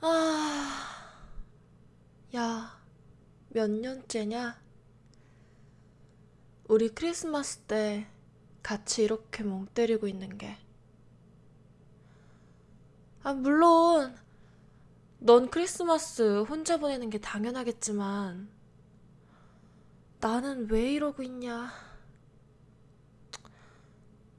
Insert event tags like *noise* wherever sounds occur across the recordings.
아, 야, 몇 년째냐? 우리 크리스마스 때 같이 이렇게 멍 때리고 있는 게. 아, 물론, 넌 크리스마스 혼자 보내는 게 당연하겠지만, 나는 왜 이러고 있냐?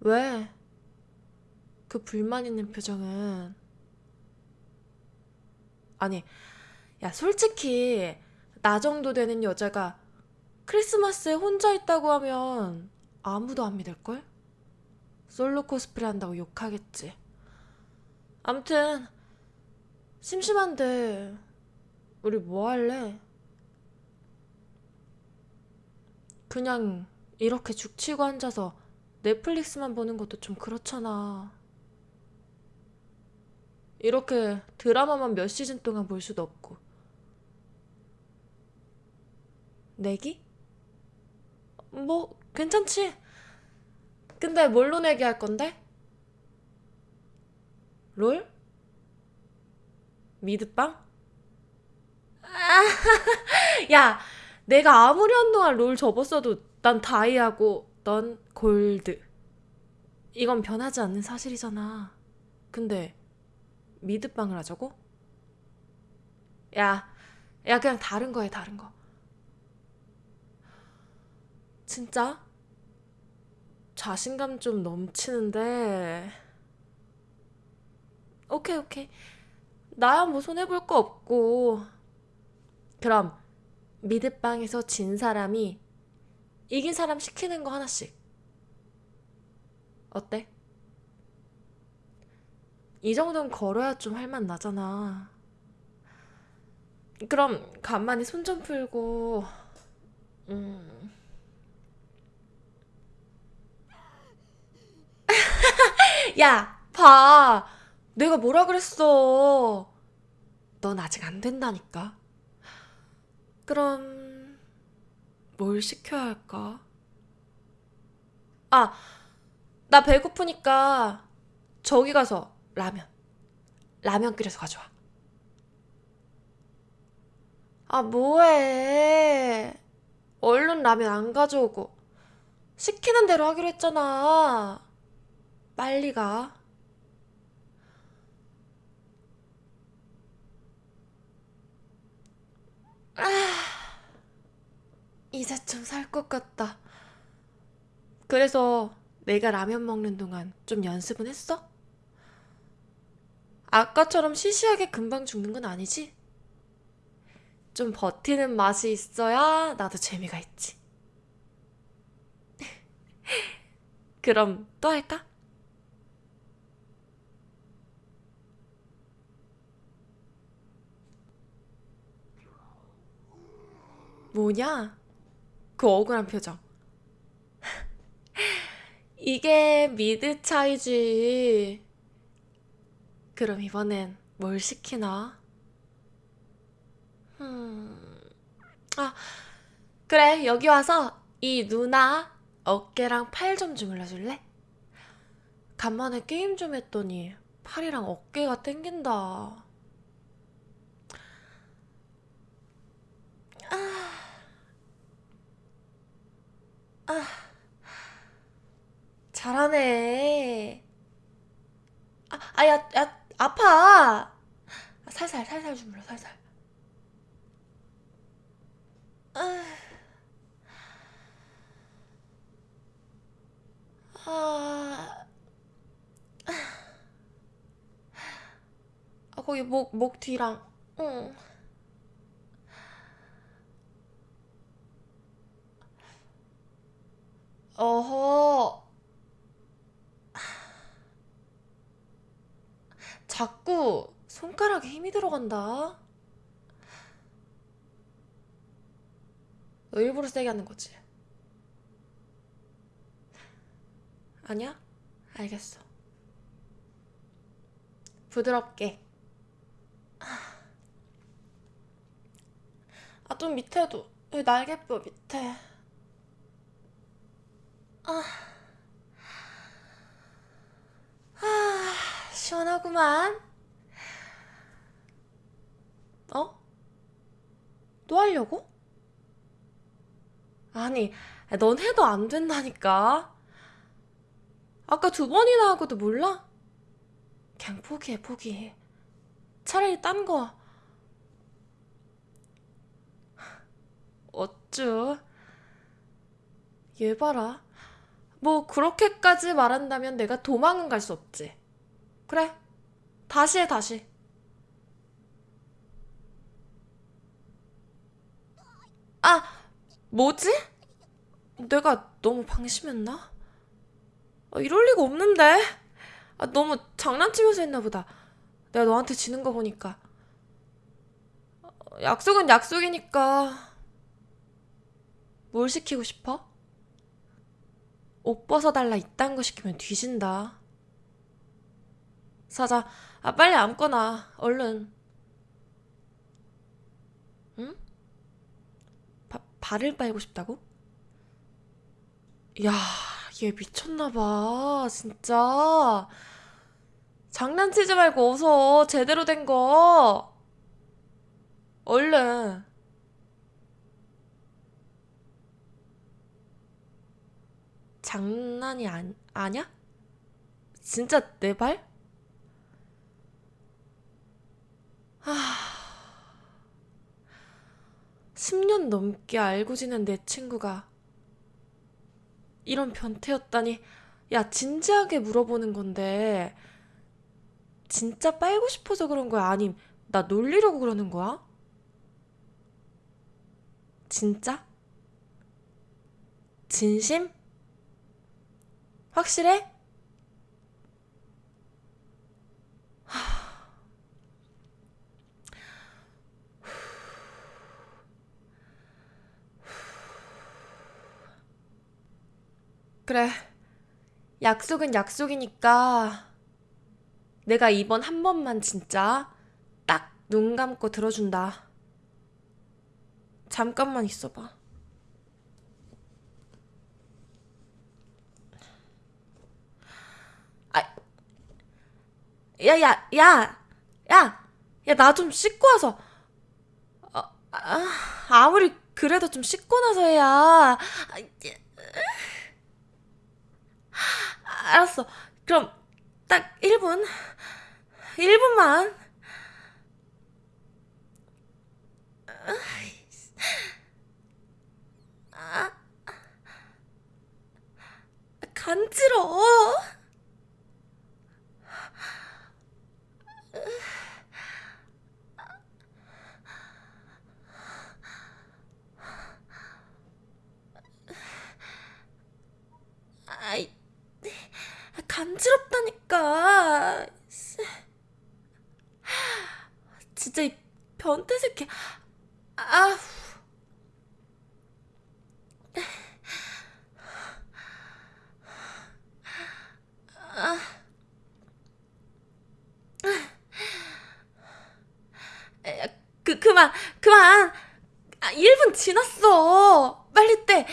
왜? 그 불만 있는 표정은. 아니, 야, 솔직히, 나 정도 되는 여자가 크리스마스에 혼자 있다고 하면 아무도 안 믿을걸? 솔로 코스프레 한다고 욕하겠지. 암튼, 심심한데, 우리 뭐 할래? 그냥 이렇게 죽치고 앉아서 넷플릭스만 보는 것도 좀 그렇잖아. 이렇게 드라마만 몇 시즌 동안 볼 수도 없고. 내기? 뭐, 괜찮지. 근데 뭘로 내기 할 건데? 롤? 미드빵? *laughs* 야, 내가 아무리 한동안 롤 접었어도 난 다이아고 넌 골드. 이건 변하지 않는 사실이잖아. 근데 미드빵을 하자고? 야, 야 그냥 다른 거 해, 다른 거. 진짜? 자신감 좀 넘치는데. 오케이, 오케이. 나야 뭐 손해볼 거 없고. 그럼 미드빵에서 진 사람이 이긴 사람 시키는 거 하나씩. 어때? 이 정도는 걸어야 좀 할 맛 나잖아. 그럼 간만에 손 좀 풀고, 음. *laughs* 야, 봐. 내가 뭐라 그랬어. 넌 아직 안 된다니까. 그럼, 뭘 시켜야 할까? 아, 나 배고프니까 저기 가서 라면. 라면 끓여서 가져와. 아, 뭐해. 얼른 라면 안 가져오고. 시키는 대로 하기로 했잖아. 빨리 가. 이제 좀 살 것 같다. 그래서 내가 라면 먹는 동안 좀 연습은 했어? 아까처럼 시시하게 금방 죽는 건 아니지? 좀 버티는 맛이 있어야 나도 재미가 있지. *laughs* 그럼 또 할까? 뭐냐? 그 억울한 표정. *laughs* 이게 미드 차이지. 그럼 이번엔 뭘 시키나? 음, 아, 그래, 여기 와서 이 누나 어깨랑 팔 좀 주물러 줄래? 간만에 게임 좀 했더니 팔이랑 어깨가 땡긴다. 잘하네. 아, 아, 야, 야, 아파. 아, 살살, 살살 주물러, 살살. 아, 아, 아, 거기 목, 목 뒤랑, 응. 어허, 자꾸 손가락에 힘이 들어간다. 너 일부러 세게 하는 거지? 아니야? 알겠어. 부드럽게. 아, 좀 밑에도. 날개뼈 밑에. 아, 아, 시원하구만. 또 하려고? 아니, 넌 해도 안 된다니까. 아까 두 번이나 하고도 몰라? 그냥 포기해, 포기해. 차라리 딴 거. 어쭈. 얘 봐라. 뭐, 그렇게까지 말한다면 내가 도망은 갈 수 없지. 그래. 다시 해, 다시. 아, 뭐지? 내가 너무 방심했나? 아, 이럴 리가 없는데. 아, 너무 장난치면서 했나 보다. 내가 너한테 지는 거 보니까. 어, 약속은 약속이니까. 뭘 시키고 싶어? 옷 벗어달라 이딴 거 시키면 뒤진다. 사자, 아, 빨리 앉거나, 얼른. 응? 바, 발을 빨고 싶다고? 야, 얘 미쳤나봐, 진짜. 장난치지 말고 어서 제대로 된 거. 얼른. 장난이 안, 아냐? 진짜 내 발? 아, 10년 넘게 알고 지낸 내 친구가 이런 변태였다니. 야, 진지하게 물어보는 건데, 진짜 빨고 싶어서 그런 거야? 아님, 나 놀리려고 그러는 거야? 진짜? 진심? 확실해? 그래. 약속은 약속이니까 내가 이번 한 번만 진짜 딱 눈 감고 들어준다. 잠깐만 있어봐. 아, 야, 야, 야, 야, 야, 나 좀 씻고 와서. 어, 아, 아무리 그래도 좀 씻고 나서 해야. 아, 알았어. 그럼 딱 1분. 1분만. 간지러워. 아이, 간지럽다니까. 진짜 이 변태 새끼. 아, 그 그만 그만. 아, 1분 지났어. 빨리 떼.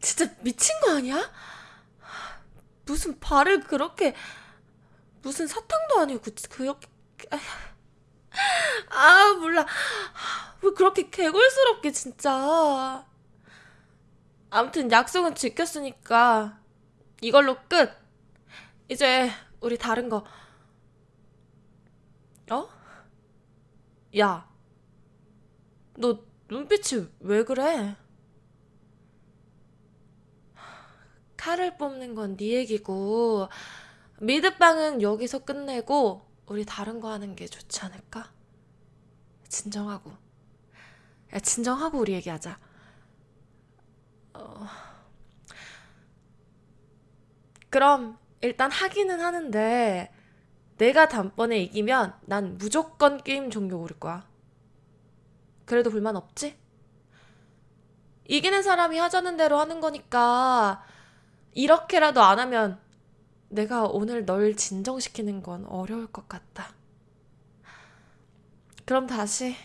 진짜 미친 거 아니야? 무슨 발을 그렇게 무슨 사탕도 아니고 그- 그렇게 아 몰라 왜 그렇게 개골스럽게 진짜 아무튼 약속은 지켰으니까 이걸로 끝 이제 우리 다른 거 어? 야 너 눈빛이 왜 그래? 칼을 뽑는 건 네 얘기고 미드빵은 여기서 끝내고 우리 다른 거 하는 게 좋지 않을까? 진정하고 야 진정하고 우리 얘기하자 어... 그럼 일단 하기는 하는데 내가 단번에 이기면 난 무조건 게임 종료 고를 거야 그래도 불만 없지? 이기는 사람이 하자는 대로 하는 거니까 이렇게라도 안 하면 내가 오늘 널 진정시키는 건 어려울 것 같다. 그럼 다시.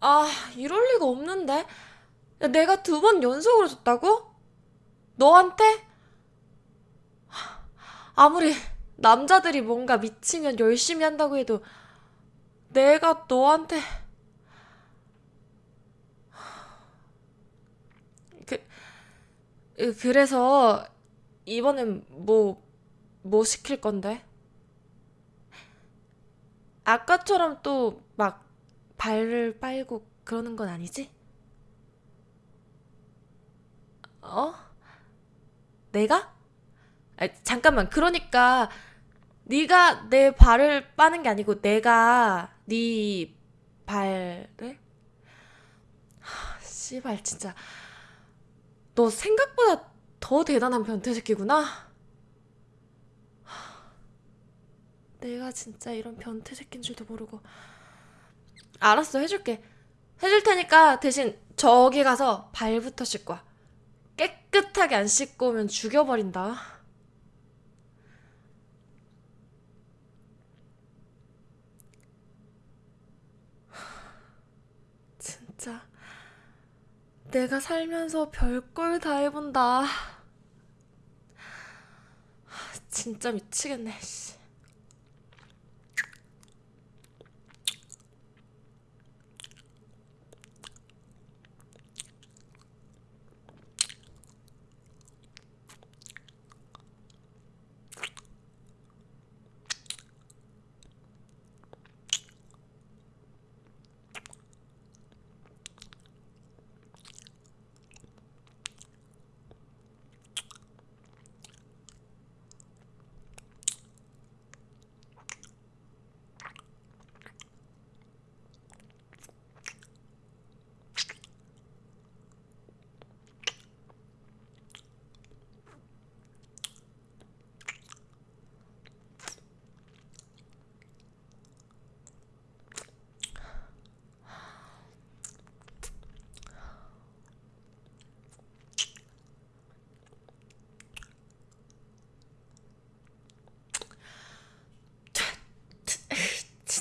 아, 이럴 리가 없는데. 야, 내가 두 번 연속으로 줬다고? 너한테? 아무리 남자들이 뭔가 미치면 열심히 한다고 해도 내가 너한테 그 으, 그래서 이번엔 뭐뭐 시킬 건데? 아까처럼 또 막 발을 빨고 그러는 건 아니지? 어? 내가? 아, 잠깐만. 그러니까 네가 내 발을 빠는 게 아니고 내가 네 발을? 하, 씨발 진짜 너 생각보다 더 대단한 변태 새끼구나. 하, 내가 진짜 이런 변태 새끼인 줄도 모르고. 알았어, 해줄게. 해줄 테니까 대신 저기 가서 발부터 씻고 와. 깨끗하게 안 씻고 오면 죽여버린다. 진짜 내가 살면서 별걸 다 해본다. 진짜 미치겠네. 씨.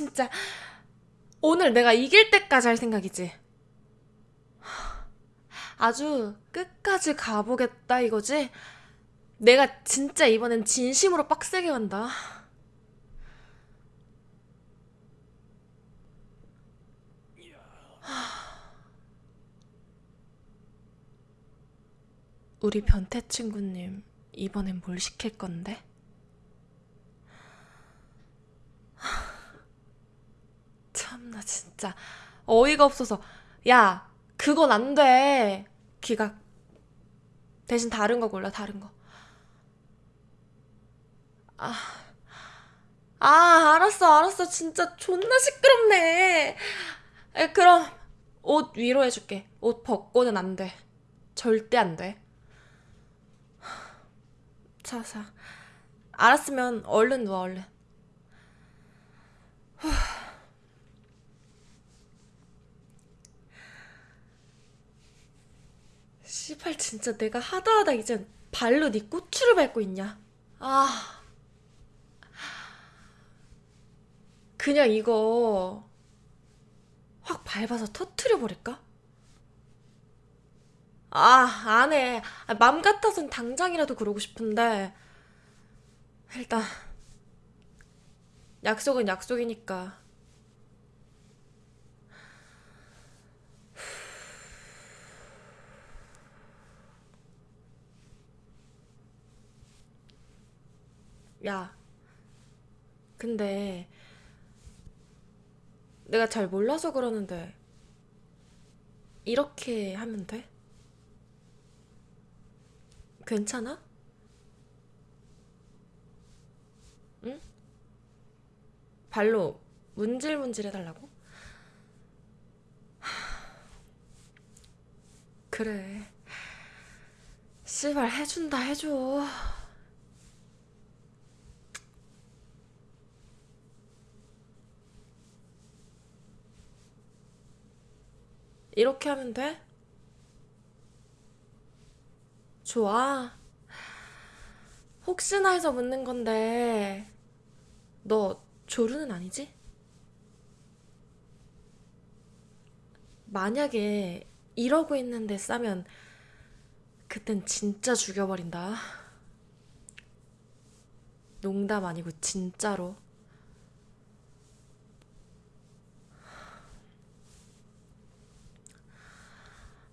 진짜 오늘 내가 이길 때까지 할 생각이지. 아주 끝까지 가보겠다 이거지? 내가 진짜 이번엔 진심으로 빡세게 간다. 우리 변태 친구님 이번엔 뭘 시킬 건데? 참나 진짜. 어이가 없어서. 야 그건 안 돼. 기각 대신 다른 거 골라 다른 거. 아, 아 알았어 알았어. 진짜 존나 시끄럽네. 에, 그럼 옷 위로 해줄게. 옷 벗고는 안 돼. 절대 안 돼. 자자. 알았으면 얼른 누워 얼른 씨발 진짜 내가 하다 하다 이젠 발로 네 고추를 밟고 있냐? 아 그냥 이거 확 밟아서 터트려 버릴까? 아 안 해. 아, 맘 같아선 당장이라도 그러고 싶은데 일단 약속은 약속이니까 야 근데 내가 잘 몰라서 그러는데 이렇게 하면 돼? 괜찮아? 응? 발로 문질문질 해달라고? *sighs* 그래. 씨발 해준다 해줘. 이렇게 하면 돼? 좋아. 혹시나 해서 묻는 건데, 너 조루는 아니지? 만약에 이러고 있는데 싸면 그땐 진짜 죽여버린다. 농담 아니고 진짜로.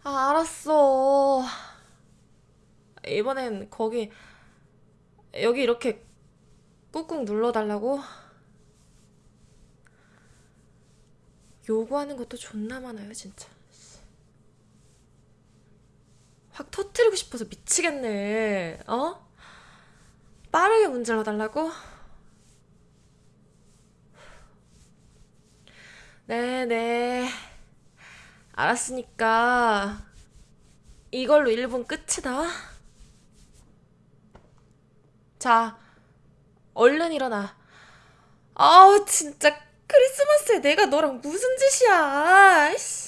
아, 알았어. 이번엔 거기, 여기 이렇게 꾹꾹 눌러달라고? 요구하는 것도 존나 많아요, 진짜. 확 터트리고 싶어서 미치겠네. 어? 빠르게 문질러 달라고? 네네. 알았으니까 이걸로 1분 끝이다. 자, 얼른 일어나. 아우, 진짜 크리스마스에 내가 너랑 무슨 짓이야. 아이씨.